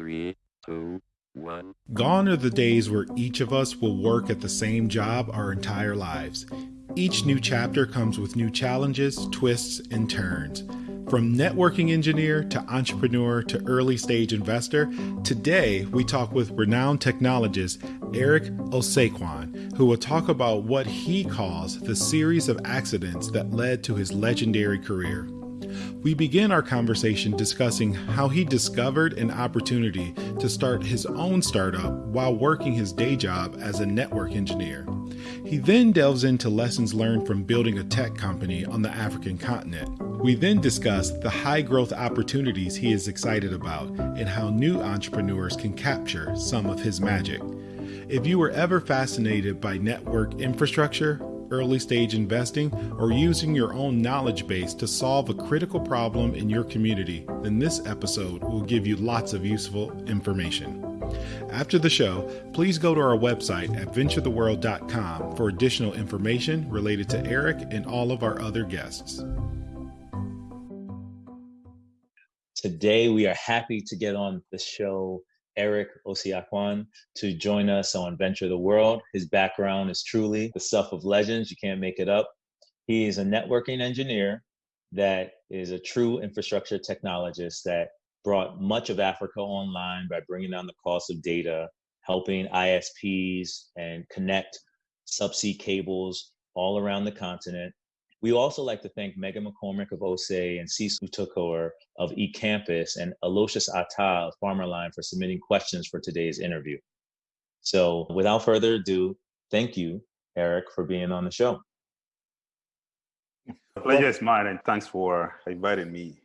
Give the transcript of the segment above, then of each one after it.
Three, two, one. Gone are the days where each of us will work at the same job our entire lives. Each new chapter comes with new challenges, twists, and turns. From networking engineer to entrepreneur to early stage investor, today we talk with renowned technologist Eric Osiakwan, who will talk about what he calls the series of accidents that led to his legendary career. We begin our conversation discussing how he discovered an opportunity to start his own startup while working his day job as a network engineer. He then delves into lessons learned from building a tech company on the African continent. We then discuss the high growth opportunities he is excited about and how new entrepreneurs can capture some of his magic. If you were ever fascinated by network infrastructure, early stage investing, or using your own knowledge base to solve a critical problem in your community, then this episode will give you lots of useful information. After the show, please go to our website at venturetheworld.com for additional information related to Eric and all of our other guests. Today, we are happy to get on the show Eric Osiakwan to join us on Venture the World. His background is truly the stuff of legends. You can't make it up. He is a networking engineer that is a true infrastructure technologist that brought much of Africa online by bringing down the cost of data, helping ISPs and connect subsea cables all around the continent. We also like to thank Megan McCormick of OSE and Sisu Tokor of eCampus and Aloysius Atta of Farmerline for submitting questions for today's interview. So without further ado, thank you, Eric, for being on the show. The pleasure is mine, and thanks for inviting me.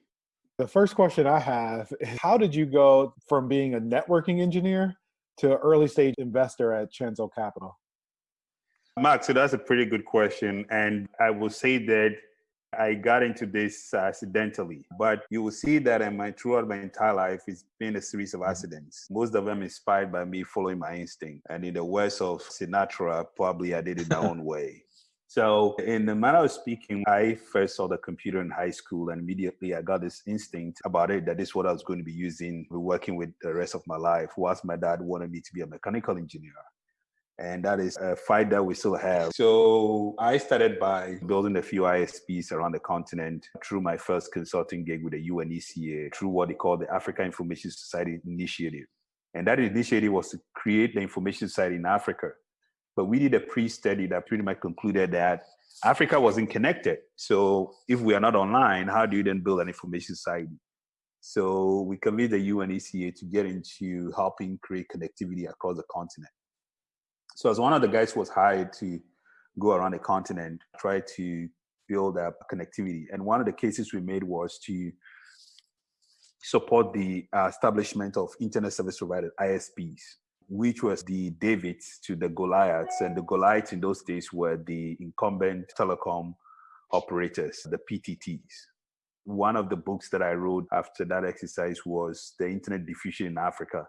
The first question I have is how did you go from being a networking engineer to early stage investor at Chanzo Capital? Mark, so that's a pretty good question. And I will say that I got into this accidentally, but you will see that in my throughout my entire life, it's been a series of accidents. Most of them inspired by me following my instinct. And in the words of Sinatra, probably I did it my own way. So, in the manner of speaking, I first saw the computer in high school, and immediately I got this instinct about it that this is what I was going to be using, working with the rest of my life. Whilst my dad wanted me to be a mechanical engineer and that is a fight that we still have. So I started by building a few ISPs around the continent through my first consulting gig with the UNECA, through what they call the Africa Information Society Initiative. And that initiative was to create the Information Society in Africa. But we did a pre-study that pretty much concluded that Africa wasn't connected. So if we are not online, how do you then build an information society? So we convened the UNECA to get into helping create connectivity across the continent. So as one of the guys was hired to go around the continent, try to build up connectivity. And one of the cases we made was to support the uh, establishment of internet service provider ISPs, which was the Davids to the Goliaths. And the Goliaths in those days were the incumbent telecom operators, the PTTs. One of the books that I wrote after that exercise was The Internet Diffusion in Africa,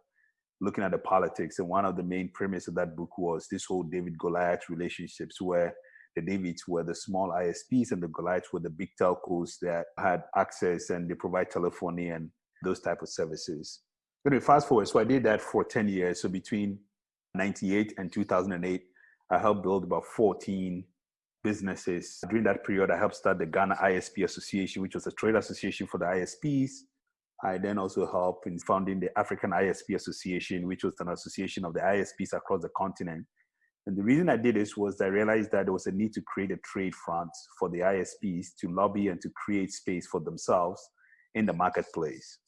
looking at the politics. And one of the main premise of that book was this whole David Goliath relationships where the Davids were the small ISPs and the Goliaths were the big telcos that had access and they provide telephony and those type of services. Anyway, fast forward, so I did that for 10 years. So between 98 and 2008, I helped build about 14 businesses. During that period, I helped start the Ghana ISP Association, which was a trade association for the ISPs. I then also helped in founding the African ISP Association, which was an association of the ISPs across the continent. And the reason I did this was I realized that there was a need to create a trade front for the ISPs to lobby and to create space for themselves in the marketplace.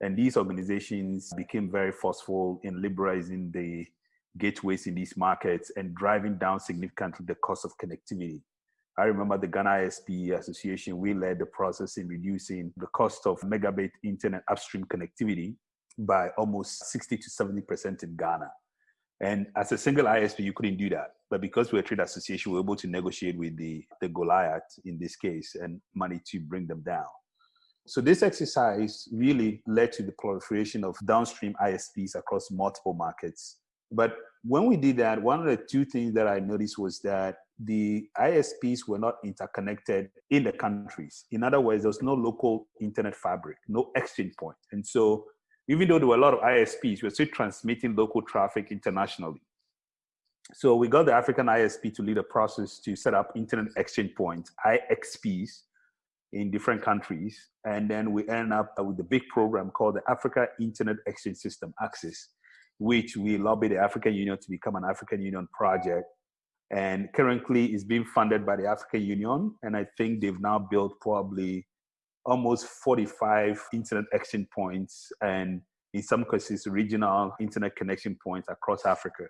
And these organizations became very forceful in liberalizing the gateways in these markets and driving down significantly the cost of connectivity. I remember the Ghana ISP Association, we led the process in reducing the cost of megabit internet upstream connectivity by almost 60 to 70% in Ghana. And as a single ISP, you couldn't do that. But because we're a trade association, we we're able to negotiate with the, the Goliath in this case and money to bring them down. So this exercise really led to the proliferation of downstream ISPs across multiple markets. But when we did that, one of the two things that I noticed was that the ISPs were not interconnected in the countries. In other words, there was no local internet fabric, no exchange point. And so even though there were a lot of ISPs, we were still transmitting local traffic internationally. So we got the African ISP to lead a process to set up internet exchange points, IXPs, in different countries. And then we end up with a big program called the Africa Internet Exchange System, AXIS, which we lobbied the African Union to become an African Union project. And currently is being funded by the African Union. And I think they've now built probably almost 45 internet exchange points and in some cases regional internet connection points across Africa.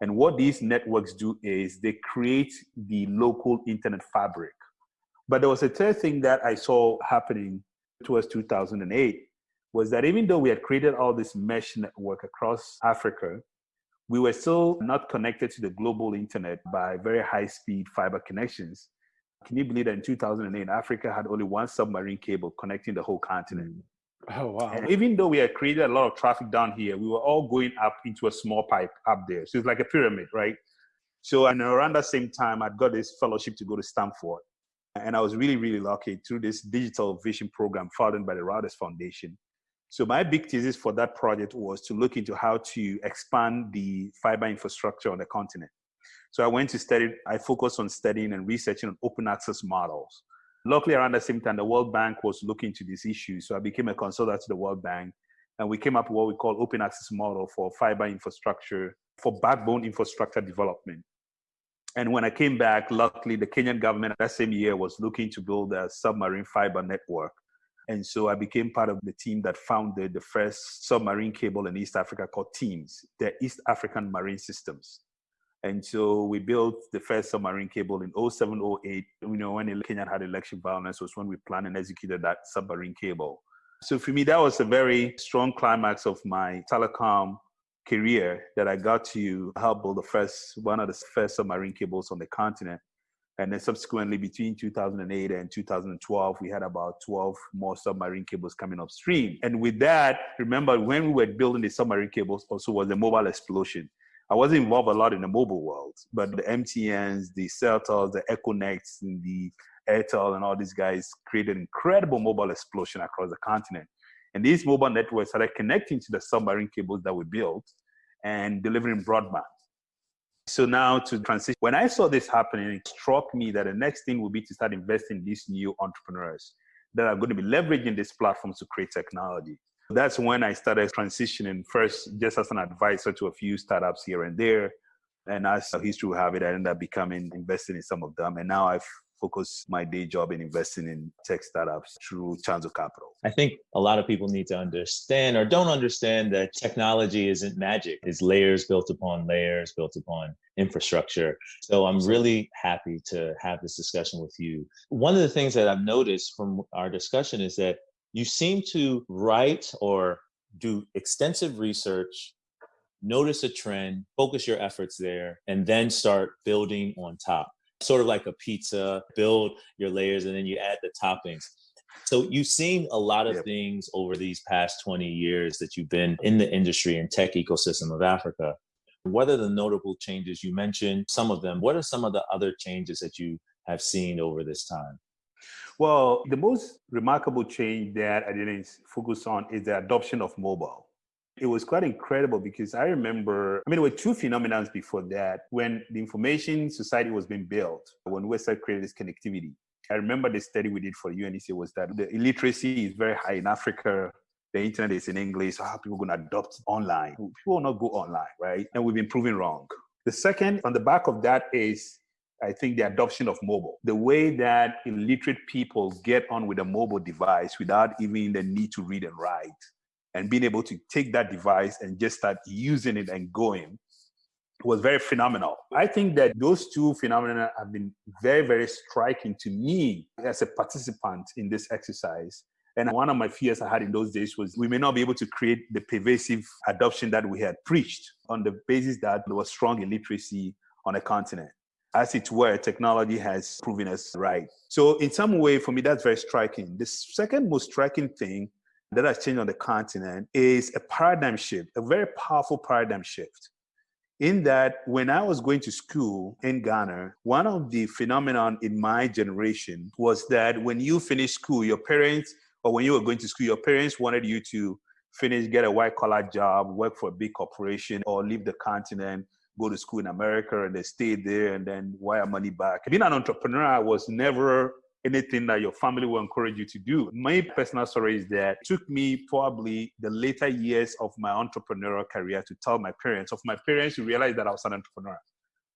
And what these networks do is they create the local internet fabric. But there was a third thing that I saw happening towards 2008 was that even though we had created all this mesh network across Africa, we were still not connected to the global internet by very high speed fiber connections. Can you believe that in 2008, Africa had only one submarine cable connecting the whole continent? Mm. Oh, wow. And even though we had created a lot of traffic down here, we were all going up into a small pipe up there. So it's like a pyramid, right? So, and around that same time, I'd got this fellowship to go to Stanford. And I was really, really lucky through this digital vision program funded by the Reuters Foundation. So my big thesis for that project was to look into how to expand the fiber infrastructure on the continent. So I went to study, I focused on studying and researching on open access models. Luckily, around the same time, the World Bank was looking into this issue. So I became a consultant to the World Bank, and we came up with what we call open access model for fiber infrastructure, for backbone infrastructure development. And when I came back, luckily, the Kenyan government that same year was looking to build a submarine fiber network. And so I became part of the team that founded the first submarine cable in East Africa called TEAMS, the East African Marine Systems. And so we built the first submarine cable in 0708. You know, when Kenya had election violence was when we planned and executed that submarine cable. So for me, that was a very strong climax of my telecom career that I got to help build the first, one of the first submarine cables on the continent. And then subsequently, between 2008 and 2012, we had about 12 more submarine cables coming upstream. And with that, remember when we were building the submarine cables, also was the mobile explosion. I wasn't involved a lot in the mobile world, but the MTNs, the Celtels, the Econets, and the Airtel, and all these guys created incredible mobile explosion across the continent. And these mobile networks started connecting to the submarine cables that we built and delivering broadband. So now to transition, when I saw this happening, it struck me that the next thing would be to start investing in these new entrepreneurs that are going to be leveraging these platforms to create technology. That's when I started transitioning first just as an advisor to a few startups here and there. And as history will have it, I ended up becoming invested in some of them. And now I've focused my day job in investing in tech startups through Chanzo Capital. I think a lot of people need to understand or don't understand that technology isn't magic. It's layers built upon layers, built upon infrastructure. So I'm really happy to have this discussion with you. One of the things that I've noticed from our discussion is that you seem to write or do extensive research, notice a trend, focus your efforts there, and then start building on top. Sort of like a pizza, build your layers and then you add the toppings. So you've seen a lot of yep. things over these past 20 years that you've been in the industry and tech ecosystem of Africa. What are the notable changes? You mentioned some of them. What are some of the other changes that you have seen over this time? Well, the most remarkable change that I didn't focus on is the adoption of mobile. It was quite incredible because I remember, I mean, there were two phenomena before that. When the information society was being built, when we started creating this connectivity, I remember the study we did for UNEC was that the illiteracy is very high in Africa. The internet is in English. So how people going to adopt online? People will not go online, right? And we've been proven wrong. The second, on the back of that, is I think the adoption of mobile, the way that illiterate people get on with a mobile device without even the need to read and write, and being able to take that device and just start using it and going was very phenomenal. I think that those two phenomena have been very, very striking to me as a participant in this exercise. And one of my fears I had in those days was we may not be able to create the pervasive adoption that we had preached on the basis that there was strong illiteracy on a continent as it were, technology has proven us right. So, in some way, for me, that's very striking. The second most striking thing that has changed on the continent is a paradigm shift, a very powerful paradigm shift. In that, when I was going to school in Ghana, one of the phenomenon in my generation was that when you finished school, your parents, or when you were going to school, your parents wanted you to finish, get a white collar job, work for a big corporation, or leave the continent, go to school in America, and then stay there and then wire money back. Being an entrepreneur I was never anything that your family will encourage you to do. My personal story is that it took me probably the later years of my entrepreneurial career to tell my parents, of my parents to realize that I was an entrepreneur.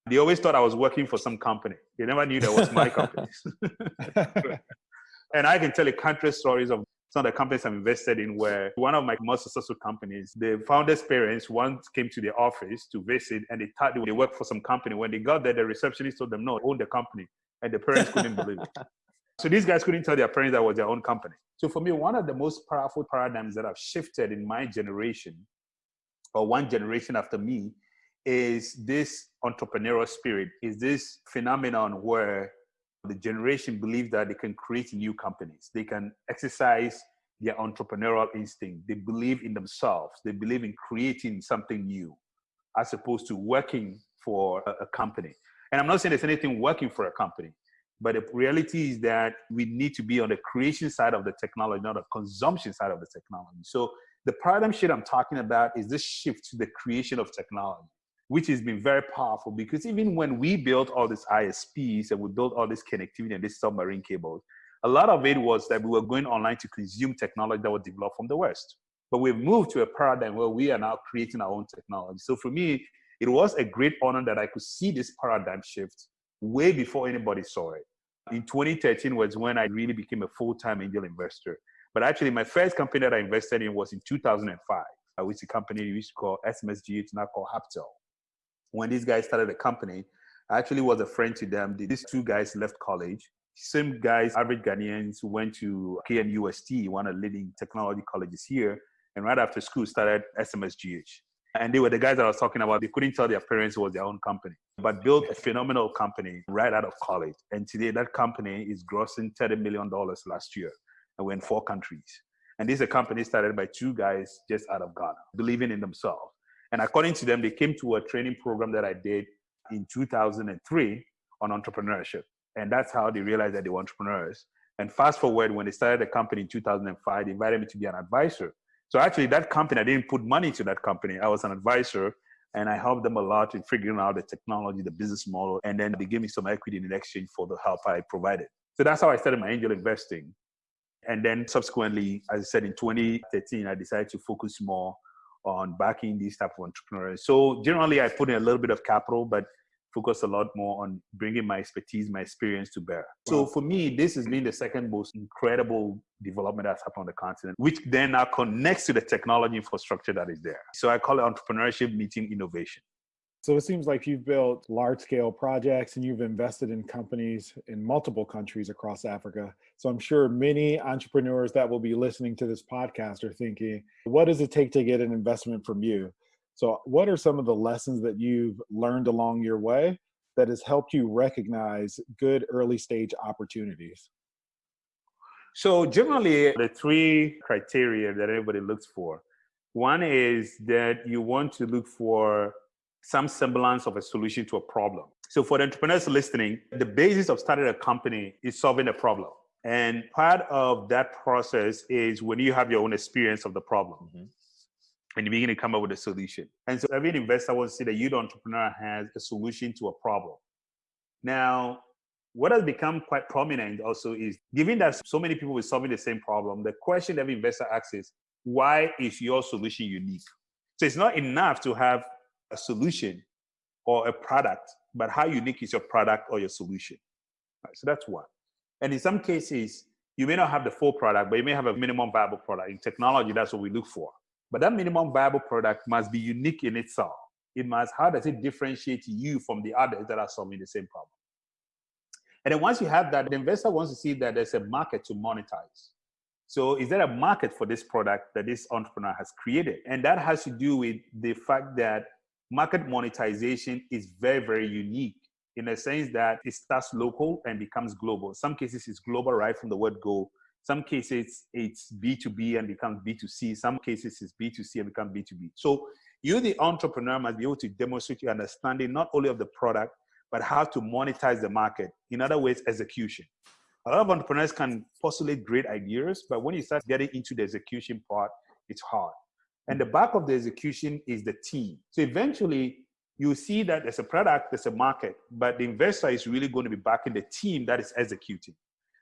They always thought I was working for some company. They never knew that was my company. and I can tell you countless stories of some of the companies I've invested in where one of my most successful companies, the founder's parents once came to the office to visit and they thought they worked for some company. When they got there, the receptionist told them, no, own the company. And the parents couldn't believe it. So these guys couldn't tell their parents that was their own company. So for me, one of the most powerful paradigms that have shifted in my generation, or one generation after me, is this entrepreneurial spirit, is this phenomenon where the generation believe that they can create new companies. They can exercise their entrepreneurial instinct. They believe in themselves. They believe in creating something new as opposed to working for a company. And I'm not saying there's anything working for a company, but the reality is that we need to be on the creation side of the technology, not the consumption side of the technology. So the paradigm shift I'm talking about is this shift to the creation of technology, which has been very powerful because even when we built all these ISPs and we built all this connectivity and this submarine cables, a lot of it was that we were going online to consume technology that was developed from the West. But we've moved to a paradigm where we are now creating our own technology. So for me, it was a great honor that I could see this paradigm shift way before anybody saw it. In 2013 was when I really became a full-time angel investor. But actually, my first company that I invested in was in 2005, uh, which is a company we used to call SMSG, it's now called Hubtel. When these guys started the company, I actually was a friend to them. These two guys left college. Same guys, average Ghanaians who went to KNUST, one of the leading technology colleges here, and right after school started SMSGH. And they were the guys that I was talking about. They couldn't tell their parents it was their own company, but built a phenomenal company right out of college. And today that company is grossing $30 million last year. And we're in four countries. And this is a company started by two guys just out of Ghana, believing in themselves. And according to them, they came to a training program that I did in 2003 on entrepreneurship. And that's how they realized that they were entrepreneurs. And fast forward, when they started the company in 2005, they invited me to be an advisor so actually, that company, I didn't put money to that company. I was an advisor, and I helped them a lot in figuring out the technology, the business model, and then they gave me some equity in exchange for the help I provided. So that's how I started my angel investing. And then subsequently, as I said, in 2013, I decided to focus more on backing these type of entrepreneurs. So generally, I put in a little bit of capital, but focus a lot more on bringing my expertise, my experience to bear. Wow. So for me, this has been the second most incredible development that's happened on the continent, which then now connects to the technology infrastructure that is there. So I call it entrepreneurship meeting innovation. So it seems like you've built large scale projects and you've invested in companies in multiple countries across Africa. So I'm sure many entrepreneurs that will be listening to this podcast are thinking, what does it take to get an investment from you? So, what are some of the lessons that you've learned along your way that has helped you recognize good early stage opportunities? So, generally, the three criteria that everybody looks for one is that you want to look for some semblance of a solution to a problem. So, for the entrepreneurs listening, the basis of starting a company is solving a problem. And part of that process is when you have your own experience of the problem. Mm-hmm and you begin to come up with a solution. And so every investor wants to see that you, the entrepreneur, has a solution to a problem. Now, what has become quite prominent also is given that so many people are solving the same problem, the question every investor asks is, why is your solution unique? So it's not enough to have a solution or a product, but how unique is your product or your solution? Right, so that's one. And in some cases, you may not have the full product, but you may have a minimum viable product. In technology, that's what we look for. But that minimum viable product must be unique in itself. It must, how does it differentiate you from the others that are solving the same problem? And then once you have that, the investor wants to see that there's a market to monetize. So is there a market for this product that this entrepreneur has created? And that has to do with the fact that market monetization is very, very unique in the sense that it starts local and becomes global. In some cases, it's global right from the word go, some cases it's B2B and becomes B2C. Some cases it's B2C and becomes B2B. So you, the entrepreneur, must be able to demonstrate your understanding not only of the product, but how to monetize the market. In other words, execution. A lot of entrepreneurs can postulate great ideas, but when you start getting into the execution part, it's hard. And the back of the execution is the team. So eventually, you see that there's a product, there's a market, but the investor is really going to be backing the team that is executing.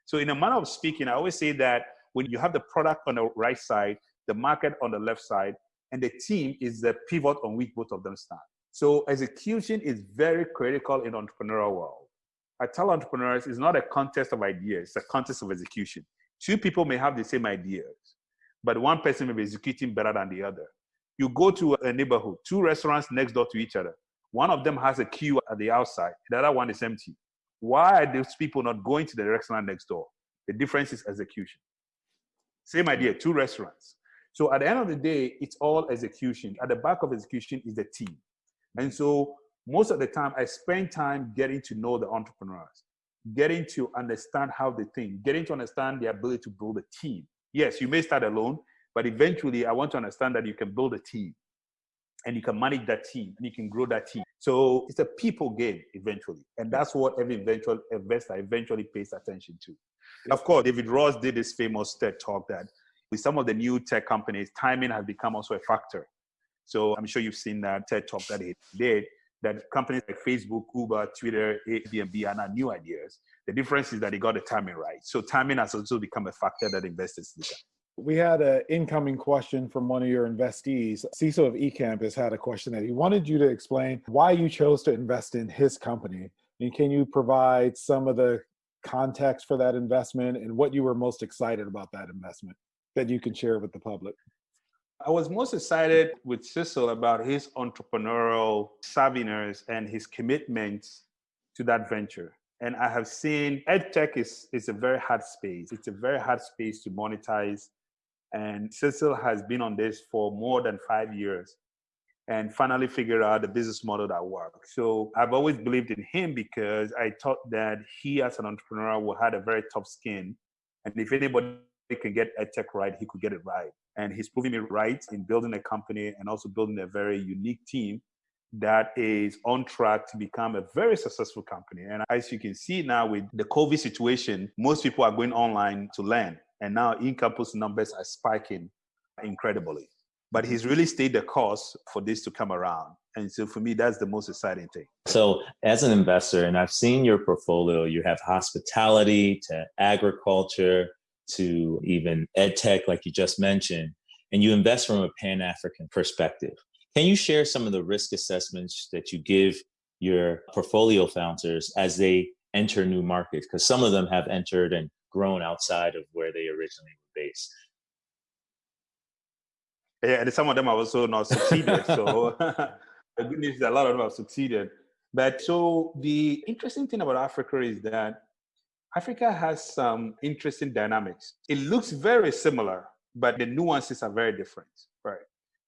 So, in a manner of speaking, I always say that when you have the product on the right side, the market on the left side, and the team is the pivot on which both of them stand. So, execution is very critical in entrepreneurial world. I tell entrepreneurs it's not a contest of ideas, it's a contest of execution. Two people may have the same ideas, but one person may be executing better than the other. You go to a neighborhood, two restaurants next door to each other. One of them has a queue at the outside, the other one is empty. Why are those people not going to the restaurant next door? The difference is execution. Same idea, two restaurants. So at the end of the day, it's all execution. At the back of execution is the team. And so most of the time, I spend time getting to know the entrepreneurs, getting to understand how they think, getting to understand the ability to build a team. Yes, you may start alone, but eventually I want to understand that you can build a team and you can manage that team and you can grow that team. So it's a people game eventually. And that's what every eventual investor eventually pays attention to. Of course, David Ross did this famous TED talk that with some of the new tech companies, timing has become also a factor. So I'm sure you've seen that TED talk that he did that companies like Facebook, Uber, Twitter, Airbnb are not new ideas. The difference is that they got the timing right. So timing has also become a factor that investors look at. We had an incoming question from one of your investees. Cecil of eCampus had a question that he wanted you to explain why you chose to invest in his company. And can you provide some of the context for that investment and what you were most excited about that investment that you can share with the public? I was most excited with Cecil about his entrepreneurial savviness and his commitment to that venture. And I have seen EdTech is, is a very hard space. It's a very hard space to monetize and Cecil has been on this for more than five years and finally figured out the business model that works. So I've always believed in him because I thought that he, as an entrepreneur, will have a very tough skin. And if anybody can get EdTech right, he could get it right. And he's proving me right in building a company and also building a very unique team that is on track to become a very successful company. And as you can see now with the COVID situation, most people are going online to learn. And now eCampus numbers are spiking incredibly. But mm-hmm. he's really stayed the course for this to come around. And so for me, that's the most exciting thing. So as an investor, and I've seen your portfolio, you have hospitality to agriculture to even ed tech, like you just mentioned, and you invest from a Pan-African perspective. Can you share some of the risk assessments that you give your portfolio founders as they enter new markets? Because some of them have entered and grown outside of where they originally were based. Yeah, and some of them have also not succeeded. so the good news is a lot of them have succeeded. But so the interesting thing about Africa is that Africa has some interesting dynamics. It looks very similar, but the nuances are very different, right?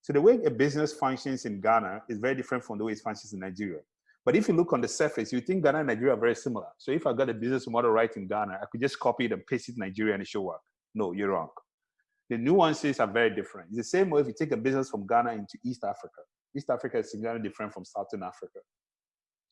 So the way a business functions in Ghana is very different from the way it functions in Nigeria. But if you look on the surface, you think Ghana and Nigeria are very similar. So if I got a business model right in Ghana, I could just copy it and paste it in Nigeria and it should work. No, you're wrong. The nuances are very different. It's the same way if you take a business from Ghana into East Africa. East Africa is significantly different from Southern Africa.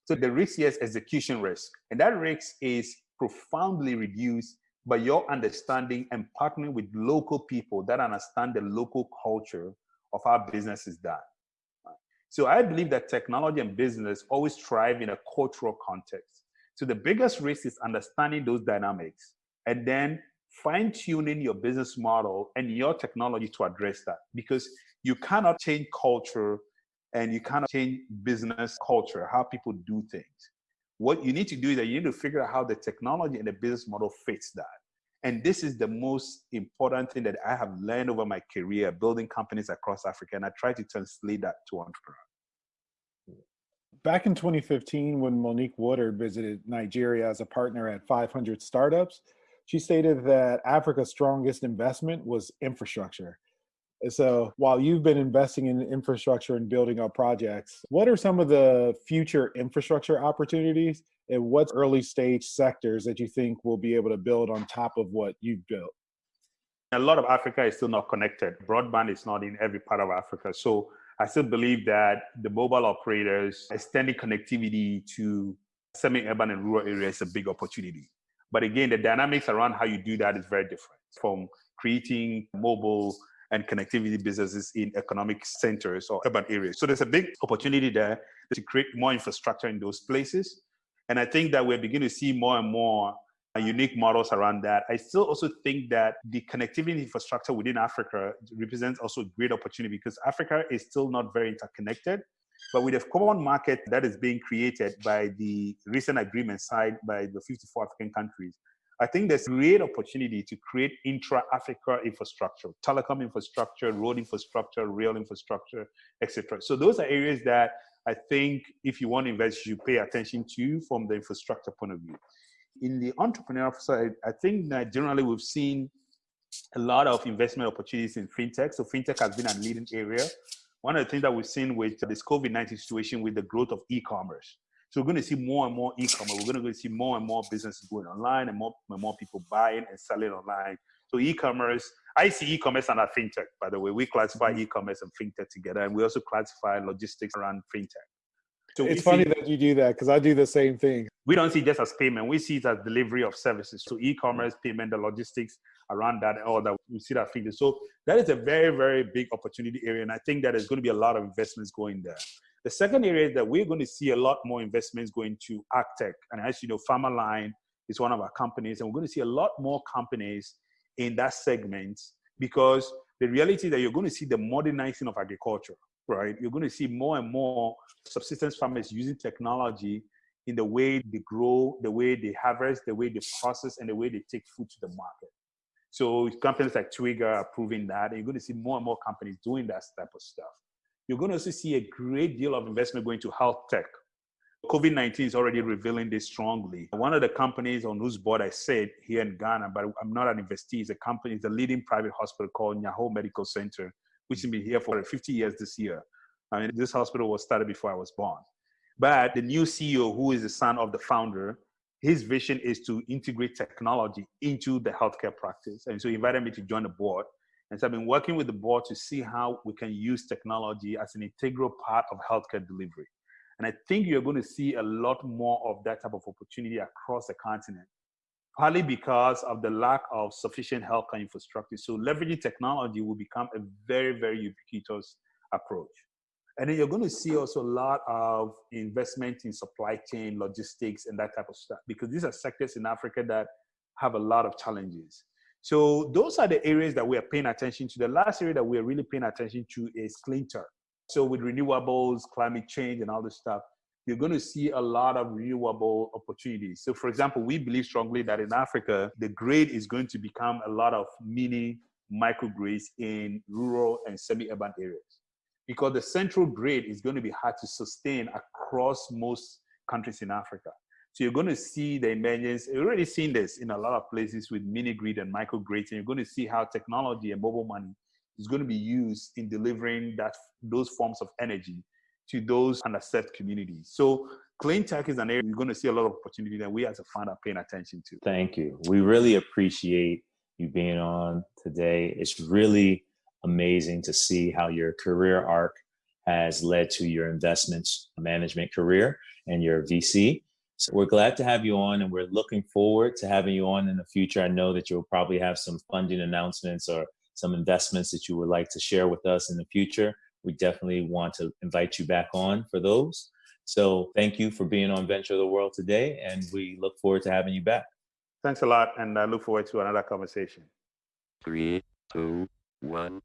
So the risk here is execution risk. And that risk is profoundly reduced by your understanding and partnering with local people that understand the local culture of how business is done. So I believe that technology and business always thrive in a cultural context. So the biggest risk is understanding those dynamics and then fine tuning your business model and your technology to address that because you cannot change culture and you cannot change business culture, how people do things. What you need to do is that you need to figure out how the technology and the business model fits that. And this is the most important thing that I have learned over my career building companies across Africa. And I try to translate that to entrepreneur. Back in 2015, when Monique Woodard visited Nigeria as a partner at 500 Startups, she stated that Africa's strongest investment was infrastructure. So while you've been investing in infrastructure and building up projects, what are some of the future infrastructure opportunities and what's early stage sectors that you think will be able to build on top of what you've built? A lot of Africa is still not connected. Broadband is not in every part of Africa. So I still believe that the mobile operators extending connectivity to semi-urban and rural areas is a big opportunity. But again, the dynamics around how you do that is very different from creating mobile and connectivity businesses in economic centers or urban areas. So there's a big opportunity there to create more infrastructure in those places. And I think that we're beginning to see more and more uh, unique models around that. I still also think that the connectivity infrastructure within Africa represents also a great opportunity because Africa is still not very interconnected. But with a common market that is being created by the recent agreement signed by the 54 African countries, I think there's great opportunity to create intra-Africa infrastructure, telecom infrastructure, road infrastructure, rail infrastructure, etc. So those are areas that I think if you want to invest, you pay attention to from the infrastructure point of view. In the entrepreneurial side, I think that generally we've seen a lot of investment opportunities in fintech. So fintech has been a leading area. One of the things that we've seen with this COVID-19 situation with the growth of e-commerce. So we're going to see more and more e-commerce. We're going to see more and more businesses going online and more and more people buying and selling online. So e-commerce, I see e-commerce and fintech, by the way. We classify mm-hmm. e-commerce and fintech together, and we also classify logistics around fintech. So it's funny see, that you do that because I do the same thing. We don't see just as payment; we see it as delivery of services. So e-commerce, payment, the logistics around that, all that we see that fintech. So that is a very, very big opportunity area, and I think that there's going to be a lot of investments going there. The second area is that we're going to see a lot more investments going to tech, and as you know, Farmerline is one of our companies, and we're going to see a lot more companies in that segment because the reality is that you're going to see the modernizing of agriculture, right? You're going to see more and more subsistence farmers using technology in the way they grow, the way they harvest, the way they process, and the way they take food to the market. So companies like Twiga are proving that, and you're going to see more and more companies doing that type of stuff. You're going to also see a great deal of investment going to health tech, COVID 19 is already revealing this strongly. One of the companies on whose board I sit here in Ghana, but I'm not an investee, is a company, it's a leading private hospital called Nyaho Medical Center, which has been here for 50 years this year. I mean, this hospital was started before I was born. But the new CEO, who is the son of the founder, his vision is to integrate technology into the healthcare practice. And so he invited me to join the board. And so I've been working with the board to see how we can use technology as an integral part of healthcare delivery. And I think you're going to see a lot more of that type of opportunity across the continent, partly because of the lack of sufficient healthcare infrastructure. So leveraging technology will become a very, very ubiquitous approach. And then you're going to see also a lot of investment in supply chain, logistics, and that type of stuff, because these are sectors in Africa that have a lot of challenges. So those are the areas that we are paying attention to. The last area that we are really paying attention to is tech. So with renewables, climate change, and all this stuff, you're going to see a lot of renewable opportunities. So for example, we believe strongly that in Africa, the grid is going to become a lot of mini microgrids in rural and semi-urban areas because the central grid is going to be hard to sustain across most countries in Africa. So you're going to see the emergence, you're already seen this in a lot of places with mini grid and microgrids, and you're going to see how technology and mobile money is going to be used in delivering that those forms of energy to those underserved communities. So clean tech is an area we're going to see a lot of opportunity that we as a fund are paying attention to. Thank you. We really appreciate you being on today. It's really amazing to see how your career arc has led to your investments management career and your VC. So we're glad to have you on and we're looking forward to having you on in the future. I know that you'll probably have some funding announcements or some investments that you would like to share with us in the future, we definitely want to invite you back on for those. So thank you for being on Venture of the World today, and we look forward to having you back. Thanks a lot, and I look forward to another conversation. Three, two, one.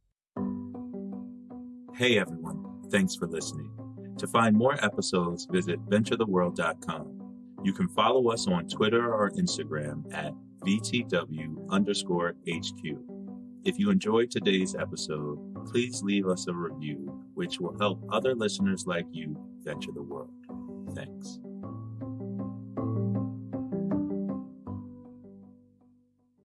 Hey everyone, thanks for listening. To find more episodes, visit venturetheworld.com. You can follow us on Twitter or Instagram at VTW underscore HQ. If you enjoyed today's episode, please leave us a review, which will help other listeners like you venture the world. Thanks.